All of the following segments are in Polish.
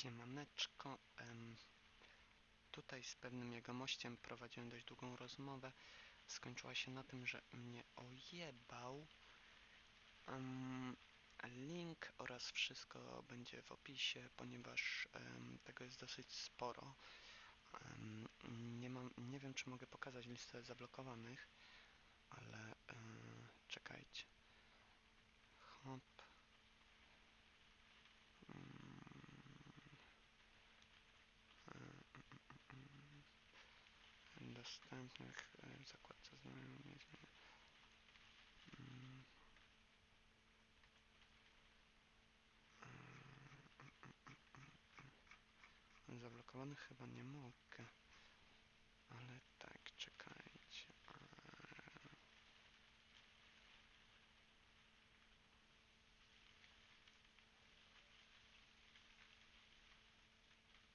Siemaneczko. Em, tutaj z pewnym jegomościem prowadziłem dość długą rozmowę. Skończyła się na tym, że mnie ojebał. Link oraz wszystko będzie w opisie, ponieważ tego jest dosyć sporo. Nie, mam, nie wiem, czy mogę pokazać listę zablokowanych, ale e, czekajcie. Hop. Dostępnych e, w zakładce znajomych. Mm. E, Zablokowanych chyba nie mogę. Ale tak, czekajcie.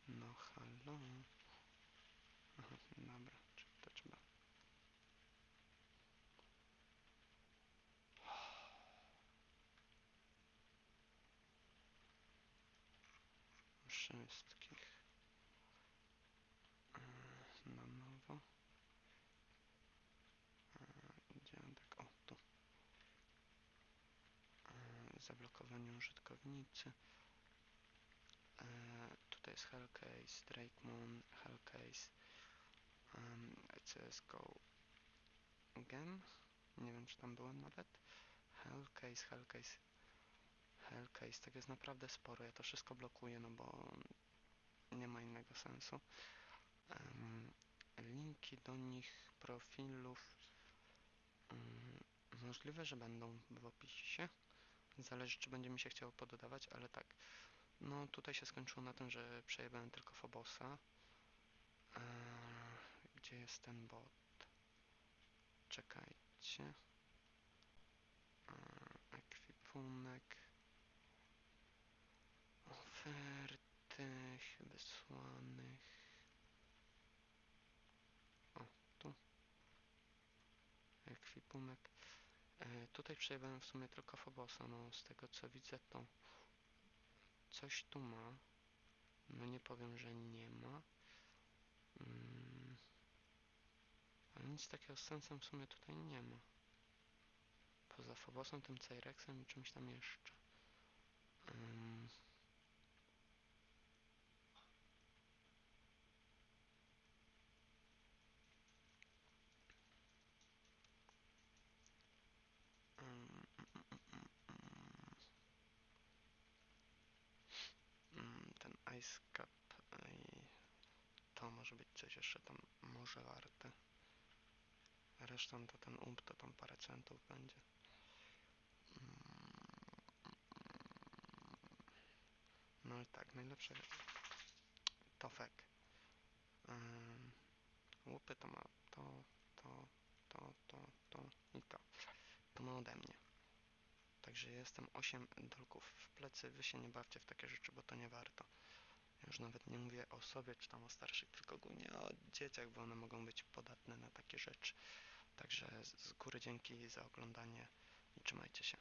No halo. Aha, dobra, Wszystkich. E, Na nowo. E, Dziadek, o tu. E, Zablokowanie użytkownicy. Tutaj jest Hellcase, Drake Moon, Hellcase, um, CSGO Gem. Nie wiem, czy tam byłem nawet. Hellcase, Hellcase, Hellcase. Tak jest naprawdę sporo. Ja to wszystko blokuję, no bo nie ma innego sensu. Em, linki do nich, profilów. mm, możliwe, że będą w opisie. Zależy, czy będzie mi się chciało pododawać, ale tak. No, tutaj się skończyło na tym, że przejebałem tylko Fobosa. Jest ten bot? Czekajcie. Eee, ekwipunek. Oferty wysłanych. O, tu. Ekwipunek. Eee, tutaj przejebałem w sumie tylko Fobosa. No, z tego co widzę, to coś tu ma. No nie powiem, że nie ma. Mm. Nic takiego z sensem w sumie tutaj nie ma. Poza Phobosem, tym Cyrexem i czymś tam jeszcze. Ym, Ten Ice Cup i to może być coś jeszcze tam może warte. Resztą to ten ump to tam parę centów będzie. Ym. No i tak, najlepsze Tofek. Ym, Łupy to ma to, to, to, to, to i to. To ma ode mnie. Także jestem 8 dolków w plecy. Wy się nie bawcie w takie rzeczy, bo to nie warto. Już nawet nie mówię o sobie czy tam o starszych, tylko ogólnie o dzieciach, bo one mogą być podatne na takie rzeczy. Także z góry dzięki za oglądanie i trzymajcie się.